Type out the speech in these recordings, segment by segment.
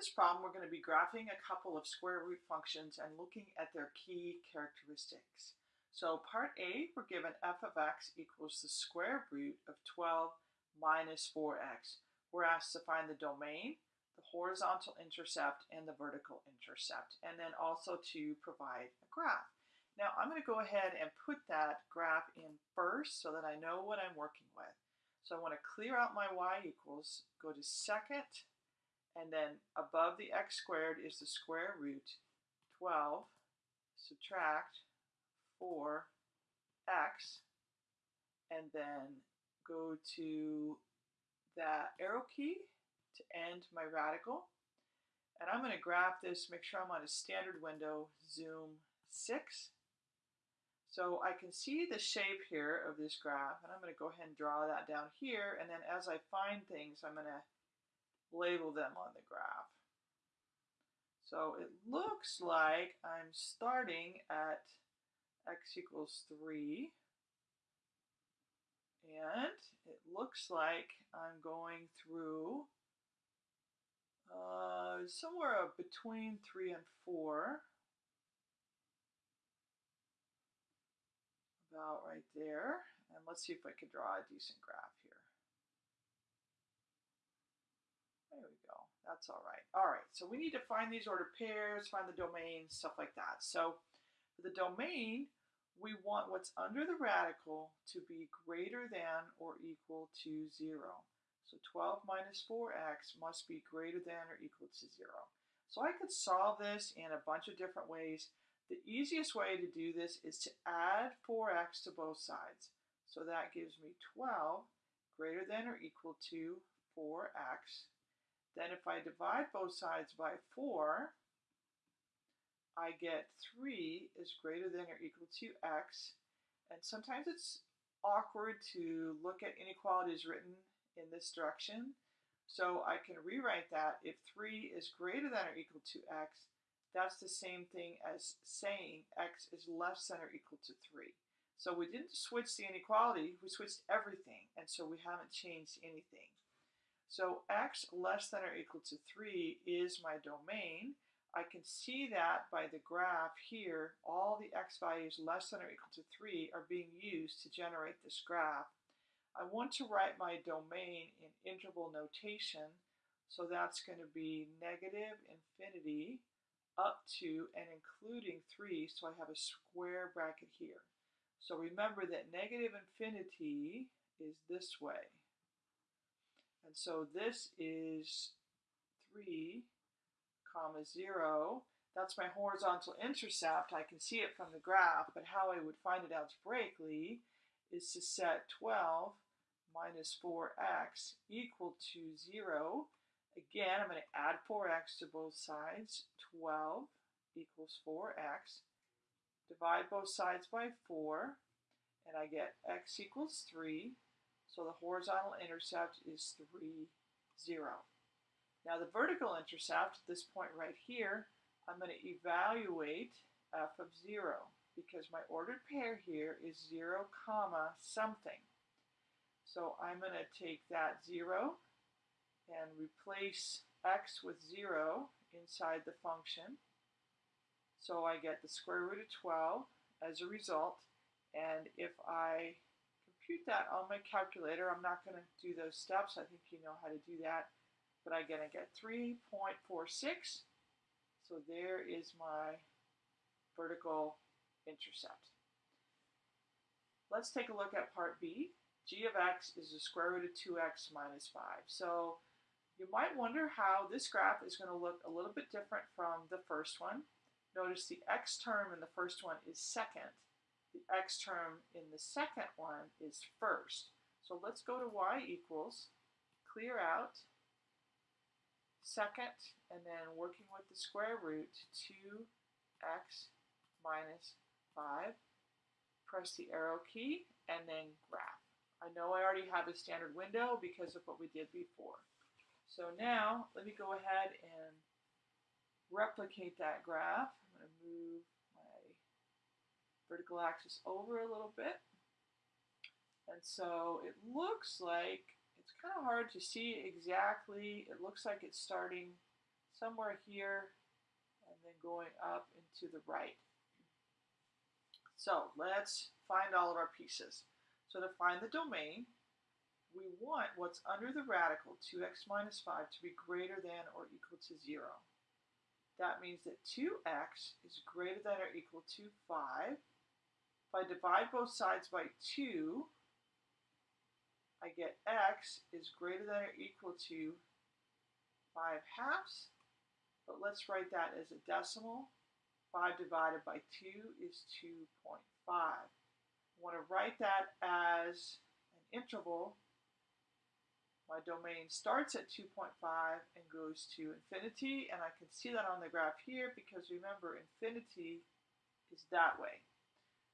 this problem, we're going to be graphing a couple of square root functions and looking at their key characteristics. So part A, we're given f of x equals the square root of 12 minus 4x. We're asked to find the domain, the horizontal intercept, and the vertical intercept, and then also to provide a graph. Now I'm going to go ahead and put that graph in first so that I know what I'm working with. So I want to clear out my y equals, go to second, and then above the x squared is the square root 12 subtract 4x and then go to that arrow key to end my radical. And I'm going to graph this make sure I'm on a standard window zoom 6 so I can see the shape here of this graph and I'm going to go ahead and draw that down here. And then as I find things I'm going to label them on the graph. So it looks like I'm starting at x equals 3. And it looks like I'm going through uh, somewhere between 3 and 4. About right there. And let's see if I can draw a decent graph here. There we go. That's all right. All right, so we need to find these ordered pairs, find the domain, stuff like that. So for the domain, we want what's under the radical to be greater than or equal to 0. So 12 minus 4x must be greater than or equal to 0. So I could solve this in a bunch of different ways. The easiest way to do this is to add 4x to both sides. So that gives me 12 greater than or equal to 4x then if I divide both sides by 4, I get 3 is greater than or equal to x. And sometimes it's awkward to look at inequalities written in this direction. So I can rewrite that if 3 is greater than or equal to x, that's the same thing as saying x is less than or equal to 3. So we didn't switch the inequality, we switched everything, and so we haven't changed anything. So x less than or equal to 3 is my domain. I can see that by the graph here, all the x values less than or equal to 3 are being used to generate this graph. I want to write my domain in interval notation, so that's going to be negative infinity up to and including 3, so I have a square bracket here. So remember that negative infinity is this way. And so this is 3 comma 0. That's my horizontal intercept. I can see it from the graph, but how I would find it algebraically is to set 12 minus 4x equal to 0. Again, I'm going to add 4x to both sides. 12 equals 4x. Divide both sides by 4, and I get x equals 3 so the horizontal intercept is 3, 0. Now the vertical intercept, this point right here, I'm going to evaluate f of 0 because my ordered pair here is 0 comma something. So I'm going to take that 0 and replace x with 0 inside the function. So I get the square root of 12 as a result. And if I compute that on my calculator. I'm not going to do those steps. I think you know how to do that. But I'm going to get 3.46. So there is my vertical intercept. Let's take a look at part B. g of x is the square root of 2x minus 5. So you might wonder how this graph is going to look a little bit different from the first one. Notice the x term in the first one is second. The x term in the second one is first. So let's go to y equals, clear out, second, and then working with the square root, 2x minus 5. Press the arrow key, and then graph. I know I already have a standard window because of what we did before. So now, let me go ahead and replicate that graph. I'm going to move vertical axis over a little bit. And so it looks like, it's kind of hard to see exactly, it looks like it's starting somewhere here and then going up and to the right. So let's find all of our pieces. So to find the domain, we want what's under the radical, 2x minus 5, to be greater than or equal to 0. That means that 2x is greater than or equal to 5. If I divide both sides by 2, I get x is greater than or equal to 5 halves. But let's write that as a decimal. 5 divided by 2 is 2.5. I want to write that as an interval my domain starts at 2.5 and goes to infinity, and I can see that on the graph here because remember, infinity is that way.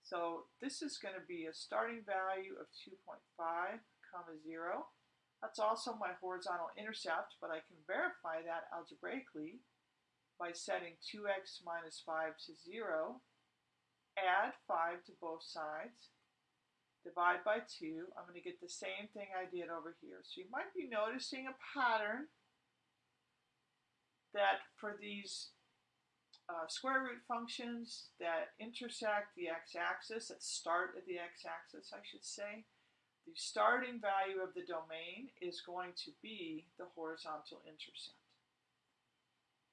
So this is going to be a starting value of 2.5 comma 0. That's also my horizontal intercept, but I can verify that algebraically by setting 2x minus 5 to 0, add 5 to both sides, divide by 2, I'm going to get the same thing I did over here. So you might be noticing a pattern that for these uh, square root functions that intersect the x-axis, that start at the x-axis, I should say, the starting value of the domain is going to be the horizontal intercept.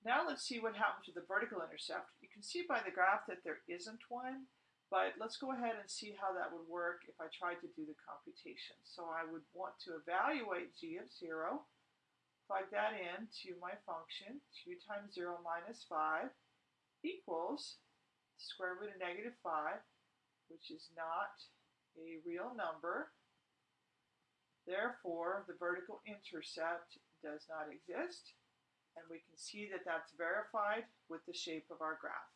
Now let's see what happens with the vertical intercept. You can see by the graph that there isn't one. But let's go ahead and see how that would work if I tried to do the computation. So I would want to evaluate g of 0, plug that in to my function, 2 times 0 minus 5 equals square root of negative 5, which is not a real number. Therefore, the vertical intercept does not exist. And we can see that that's verified with the shape of our graph.